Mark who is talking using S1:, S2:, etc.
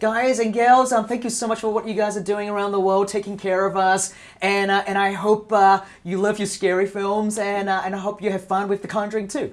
S1: Guys and gals, um, thank you so much for what you guys are doing around the world, taking care of us, and uh, and I hope uh, you love your scary films, and uh, and I hope you have fun with The Conjuring too.